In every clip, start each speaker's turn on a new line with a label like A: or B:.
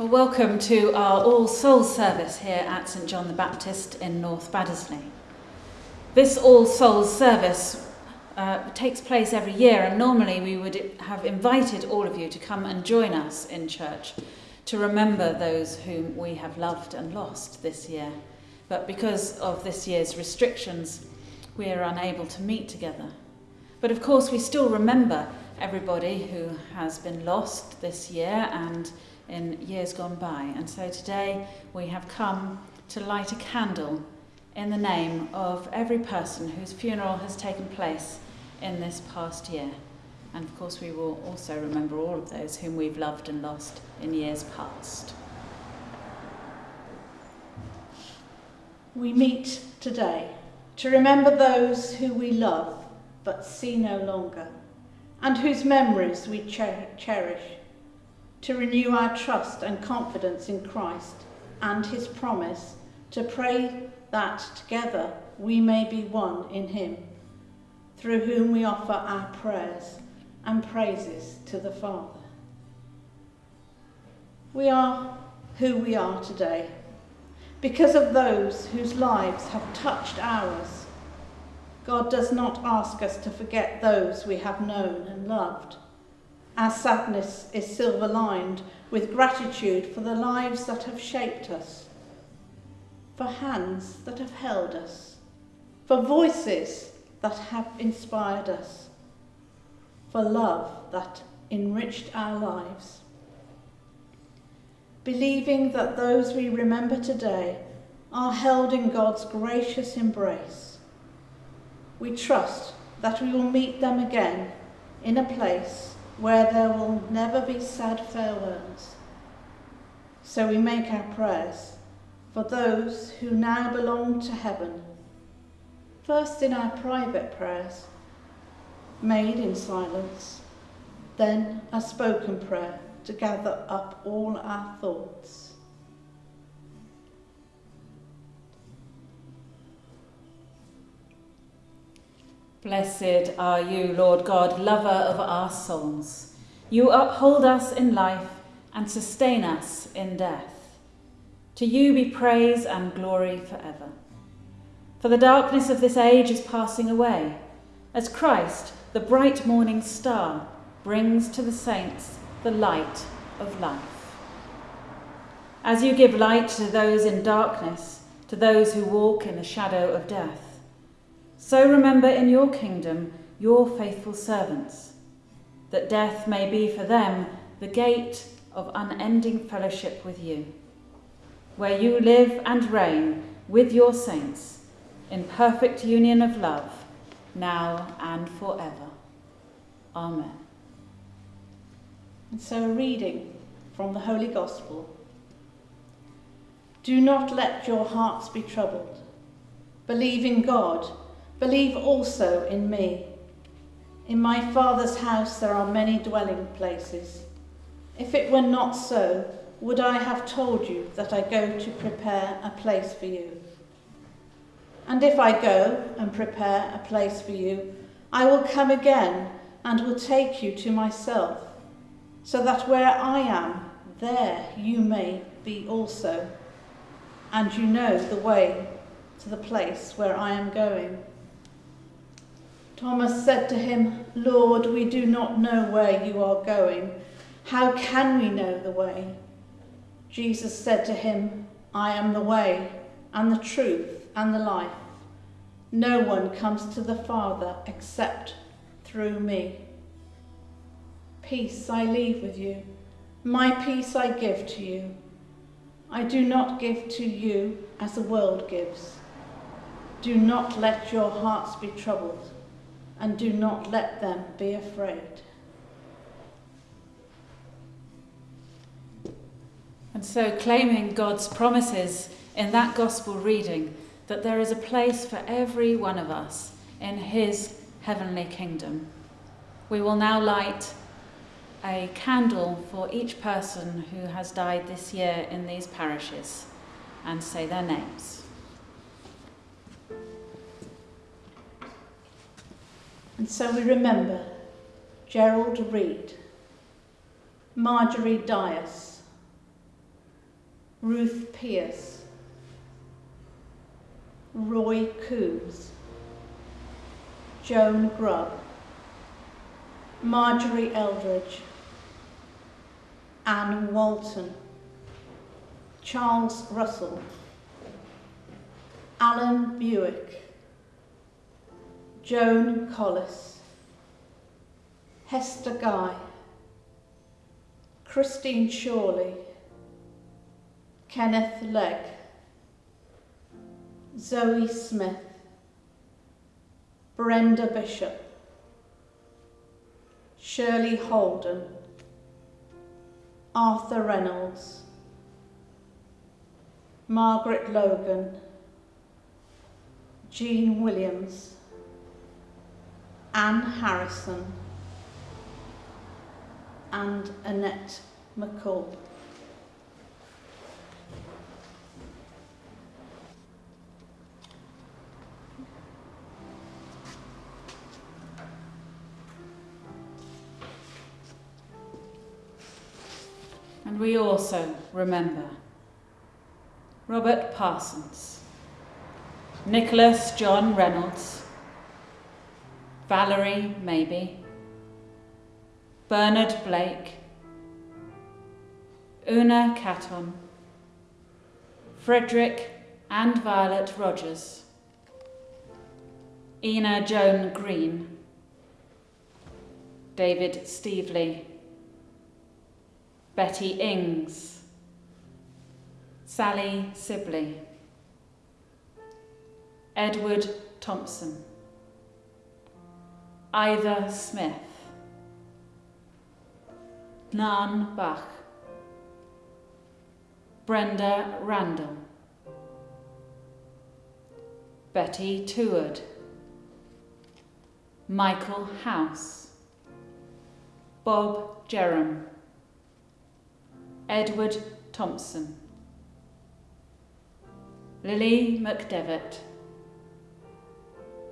A: Well, welcome to our All Souls service here at St John the Baptist in North Baddesley. This All Souls service uh, takes place every year, and normally we would have invited all of you to come and join us in church to remember those whom we have loved and lost this year. But because of this year's restrictions, we are unable to meet together. But of course, we still remember everybody who has been lost this year and in years gone by. And so today we have come to light a candle in the name of every person whose funeral has taken place in this past year. And of course, we will also remember all of those whom we've loved and lost in years past.
B: We meet today to remember those who we love but see no longer, and whose memories we cher- cherish to renew our trust and confidence in Christ and his promise to pray that together we may be one in him, through whom we offer our prayers and praises to the Father. We are who we are today because of those whose lives have touched ours. God does not ask us to forget those we have known and loved our sadness is silver lined with gratitude for the lives that have shaped us, for hands that have held us, for voices that have inspired us, for love that enriched our lives. Believing that those we remember today are held in God's gracious embrace, we trust that we will meet them again in a place where there will never be sad farewells. So we make our prayers for those who now belong to heaven, first in our private prayers, made in silence, then a spoken prayer to gather up all our thoughts.
A: Blessed are you, Lord God, lover of our souls. You uphold us in life and sustain us in death. To you be praise and glory forever. For the darkness of this age is passing away, as Christ, the bright morning star, brings to the saints the light of life. As you give light to those in darkness, to those who walk in the shadow of death, so remember in your kingdom your faithful servants, that death may be for them the gate of unending fellowship with you, where you live and reign with your saints in perfect union of love, now and forever. Amen.
B: And so, a reading from the Holy Gospel. Do not let your hearts be troubled. Believe in God Believe also in me. In my Father's house there are many dwelling places. If it were not so, would I have told you that I go to prepare a place for you? And if I go and prepare a place for you, I will come again and will take you to myself, so that where I am, there you may be also. And you know the way to the place where I am going. Thomas said to him, Lord, we do not know where you are going. How can we know the way? Jesus said to him, I am the way and the truth and the life. No one comes to the Father except through me. Peace I leave with you. My peace I give to you. I do not give to you as the world gives. Do not let your hearts be troubled and do not let them be afraid.
A: And so, claiming God's promises in that gospel reading, that there is a place for every one of us in His heavenly kingdom, we will now light a candle for each person who has died this year in these parishes and say their names.
B: And so we remember Gerald Reed, Marjorie Dias, Ruth Pierce, Roy Coombs, Joan Grubb, Marjorie Eldridge, Anne Walton, Charles Russell, Alan Buick, Joan Collis, Hester Guy, Christine Shawley, Kenneth Legg, Zoe Smith, Brenda Bishop, Shirley Holden, Arthur Reynolds, Margaret Logan, Jean Williams, Anne Harrison, and Annette McCall.
A: And we also remember Robert Parsons, Nicholas John Reynolds, Valerie Maybe, Bernard Blake, Una Catton, Frederick and Violet Rogers, Ina Joan Green, David Stevely, Betty Ings, Sally Sibley, Edward Thompson, Ivor Smith, Nan Bach, Brenda Randall, Betty Teward, Michael House, Bob Jerram, Edward Thompson, Lily McDevitt,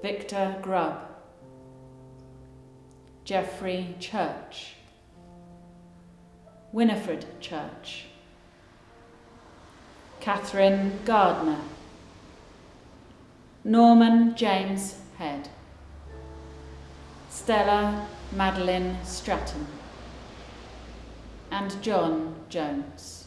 A: Victor Grubb, Geoffrey Church, Winifred Church, Catherine Gardner, Norman James Head, Stella Madeline Stratton, and John Jones.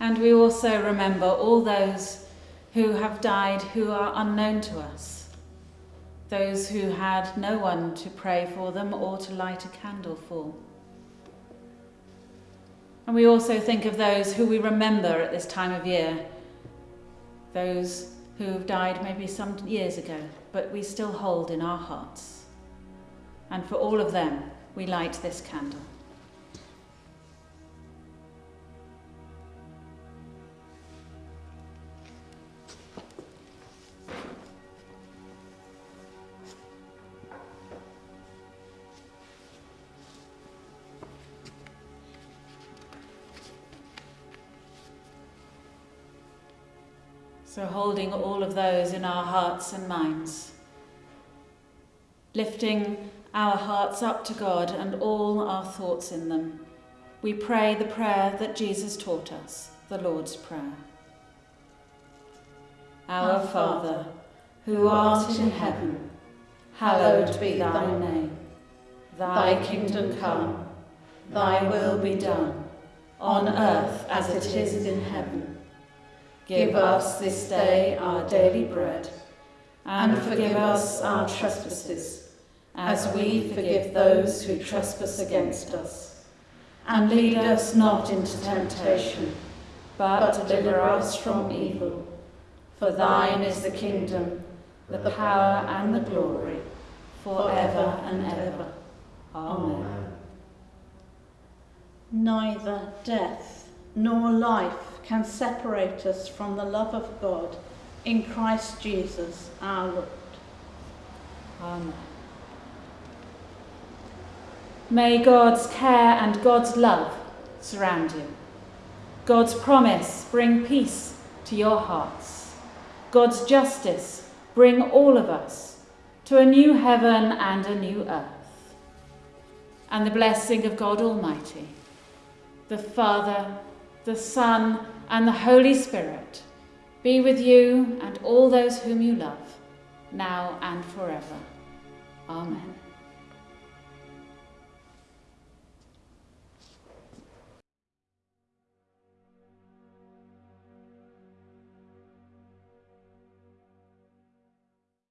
A: And we also remember all those who have died who are unknown to us, those who had no one to pray for them or to light a candle for. And we also think of those who we remember at this time of year, those who have died maybe some years ago, but we still hold in our hearts. And for all of them, we light this candle. So, holding all of those in our hearts and minds, lifting our hearts up to God and all our thoughts in them, we pray the prayer that Jesus taught us, the Lord's Prayer. Our Father, who art in heaven, hallowed be thy name. Thy kingdom come, thy will be done, on earth as it is in heaven. Give us this day our daily bread, and forgive us our trespasses, as we forgive those who trespass against us. And lead us not into temptation, but deliver us from evil. For thine is the kingdom, the power, and the glory, forever and ever. Amen.
B: Neither death nor life can separate us from the love of God in Christ Jesus our Lord.
A: Amen. May God's care and God's love surround you. God's promise bring peace to your hearts. God's justice bring all of us to a new heaven and a new earth. And the blessing of God Almighty, the Father, the Son, and the Holy Spirit be with you and all those whom you love, now and forever. Amen.